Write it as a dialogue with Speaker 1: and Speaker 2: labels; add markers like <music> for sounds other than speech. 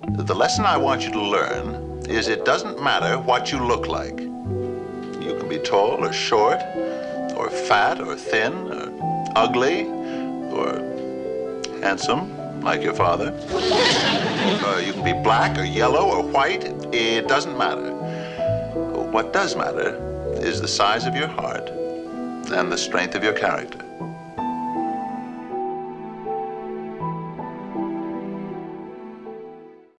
Speaker 1: The lesson I want you to learn is it doesn't matter what you look like. You can be tall or short, or fat or thin, or ugly, or handsome, like your father. <laughs> Uh, you can be black or yellow or white. It doesn't matter. What does matter is the size of your heart and the strength of your character.